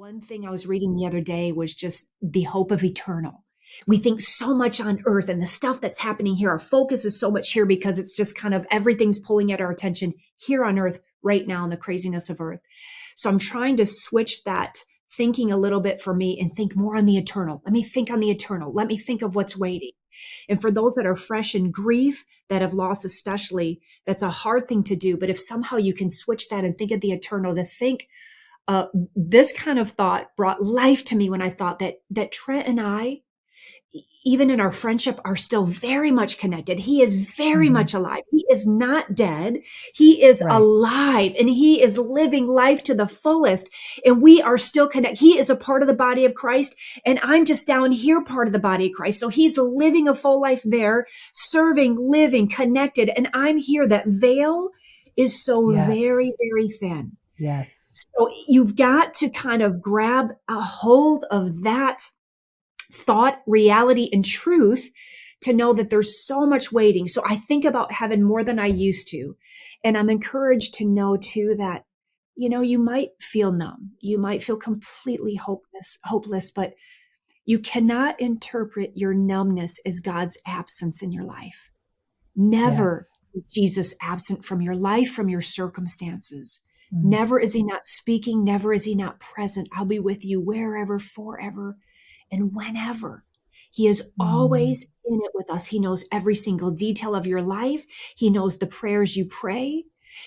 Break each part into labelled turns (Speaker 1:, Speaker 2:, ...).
Speaker 1: One thing I was reading the other day was just the hope of eternal. We think so much on earth and the stuff that's happening here. Our focus is so much here because it's just kind of everything's pulling at our attention here on earth right now in the craziness of earth. So I'm trying to switch that thinking a little bit for me and think more on the eternal. Let me think on the eternal. Let me think of what's waiting. And for those that are fresh in grief, that have lost especially, that's a hard thing to do. But if somehow you can switch that and think of the eternal, to think uh, this kind of thought brought life to me when I thought that that Trent and I, even in our friendship, are still very much connected. He is very mm-hmm. much alive. He is not dead. He is right. alive and he is living life to the fullest. And we are still connected. He is a part of the body of Christ. And I'm just down here, part of the body of Christ. So he's living a full life there, serving, living, connected. And I'm here. That veil is so yes. very, very thin.
Speaker 2: Yes.
Speaker 1: So you've got to kind of grab a hold of that thought, reality, and truth to know that there's so much waiting. So I think about heaven more than I used to. And I'm encouraged to know too that, you know, you might feel numb. You might feel completely hopeless, hopeless, but you cannot interpret your numbness as God's absence in your life. Never yes. Jesus absent from your life, from your circumstances. Mm-hmm. Never is he not speaking. Never is he not present. I'll be with you wherever, forever, and whenever. He is mm-hmm. always in it with us. He knows every single detail of your life. He knows the prayers you pray.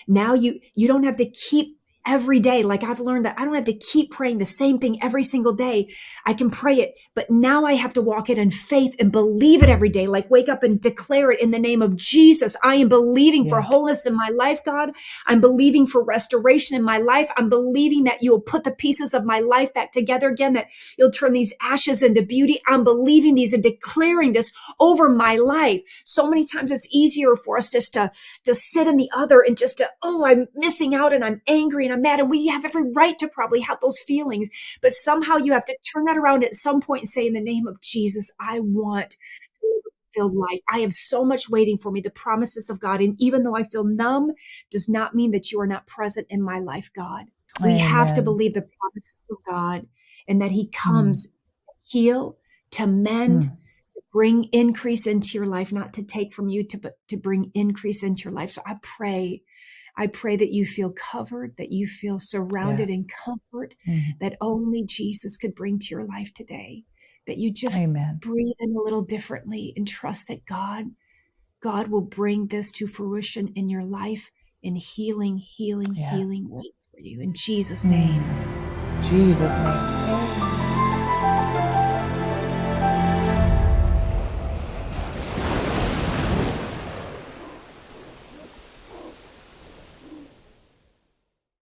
Speaker 1: Now you, you don't have to keep every day. Like I've learned that I don't have to keep praying the same thing every single day. I can pray it, but now I have to walk it in faith and believe it every day. Like wake up and declare it in the name of Jesus. I am believing yeah. for wholeness in my life, God. I'm believing for restoration in my life. I'm believing that you'll put the pieces of my life back together again, that you'll turn these ashes into beauty. I'm believing these and declaring this over my life. So many times it's easier for us just to, to sit in the other and just to, oh, I'm missing out and I'm angry and I'm mad and we have every right to probably have those feelings. But somehow you have to turn that around at some point and say, in the name of Jesus, I want a filled life. I have so much waiting for me, the promises of God. And even though I feel numb, does not mean that you are not present in my life, God. We Amen. have to believe the promises of God and that He comes mm. to heal, to mend, mm. to bring increase into your life, not to take from you, to but to bring increase into your life. So I pray I pray that you feel covered, that you feel surrounded yes. in comfort mm-hmm. that only Jesus could bring to your life today. That you just Amen. breathe in a little differently and trust that God, God will bring this to fruition in your life in healing, healing, yes. healing ways for you. In Jesus' name.
Speaker 2: Jesus' name.